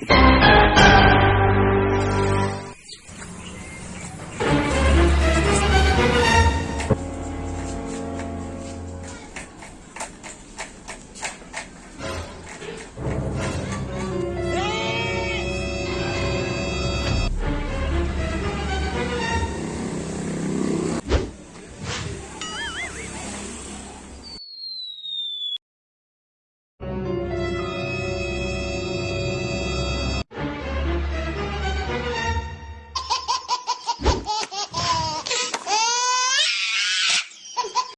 Washington.